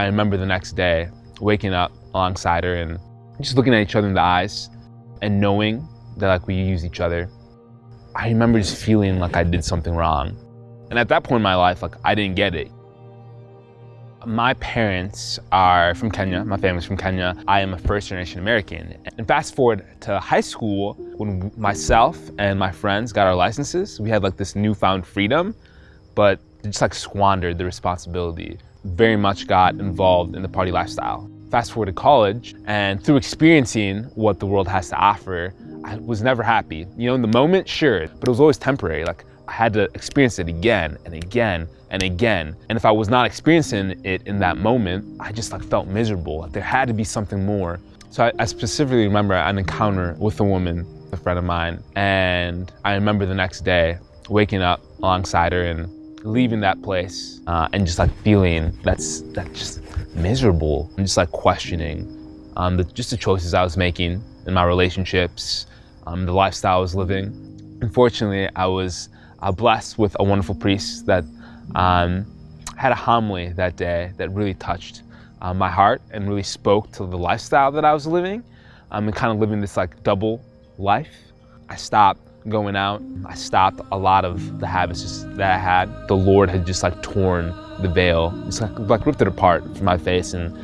I remember the next day waking up alongside her and just looking at each other in the eyes and knowing that like we use each other. I remember just feeling like I did something wrong. And at that point in my life, like I didn't get it. My parents are from Kenya. My family's from Kenya. I am a first generation American. And fast forward to high school, when myself and my friends got our licenses, we had like this newfound freedom, but just like squandered the responsibility. Very much got involved in the party lifestyle. Fast forward to college, and through experiencing what the world has to offer, I was never happy. You know, in the moment, sure, but it was always temporary. Like I had to experience it again and again and again. And if I was not experiencing it in that moment, I just like felt miserable. Like there had to be something more. So I, I specifically remember an encounter with a woman, a friend of mine, and I remember the next day waking up alongside her and leaving that place uh, and just like feeling that's that just miserable and just like questioning um, the, just the choices I was making in my relationships, um, the lifestyle I was living. Unfortunately, I was uh, blessed with a wonderful priest that um, had a homily that day that really touched uh, my heart and really spoke to the lifestyle that I was living um, and kind of living this like double life. I stopped going out. I stopped a lot of the habits that I had. The Lord had just like torn the veil, just like, like ripped it apart from my face. And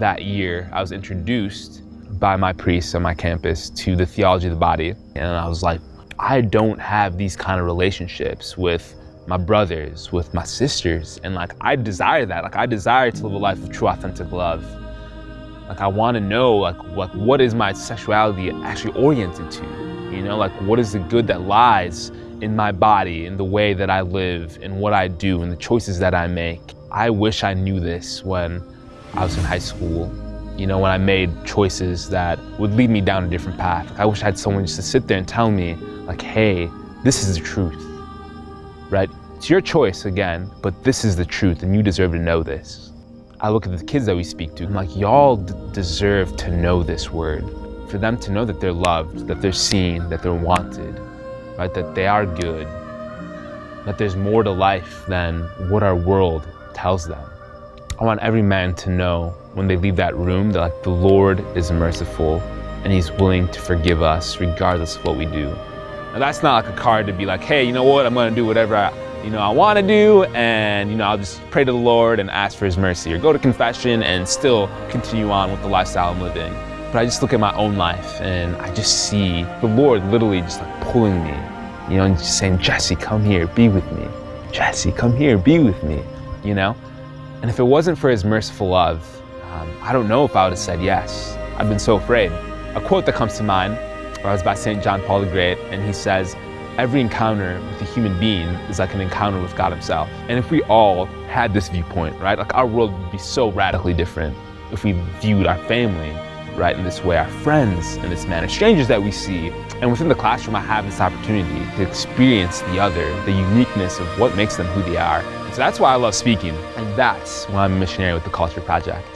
that year, I was introduced by my priest on my campus to the theology of the body. And I was like, I don't have these kind of relationships with my brothers, with my sisters. And like, I desire that. Like, I desire to live a life of true, authentic love. Like, I want to know, like, what, what is my sexuality actually oriented to? You know, like, what is the good that lies in my body, in the way that I live, in what I do, in the choices that I make? I wish I knew this when I was in high school. You know, when I made choices that would lead me down a different path. I wish I had someone just to sit there and tell me, like, hey, this is the truth, right? It's your choice again, but this is the truth and you deserve to know this. I look at the kids that we speak to, I'm like, y'all deserve to know this word. For them to know that they're loved, that they're seen, that they're wanted, right? That they are good, that there's more to life than what our world tells them. I want every man to know when they leave that room that like the Lord is merciful and he's willing to forgive us regardless of what we do. Now that's not like a card to be like, hey, you know what, I'm gonna do whatever I, you know, I wanna do and you know, I'll just pray to the Lord and ask for his mercy or go to confession and still continue on with the lifestyle I'm living. But I just look at my own life and I just see the Lord literally just like pulling me, you know, and just saying, Jesse, come here, be with me. Jesse, come here, be with me, you know? And if it wasn't for his merciful love, um, I don't know if I would have said yes. I've been so afraid. A quote that comes to mind was by St. John Paul the Great, and he says, every encounter with a human being is like an encounter with God himself. And if we all had this viewpoint, right, like our world would be so radically different if we viewed our family, right, in this way, our friends in this manner, strangers that we see. And within the classroom, I have this opportunity to experience the other, the uniqueness of what makes them who they are. And so that's why I love speaking. And that's why I'm a missionary with the Culture Project.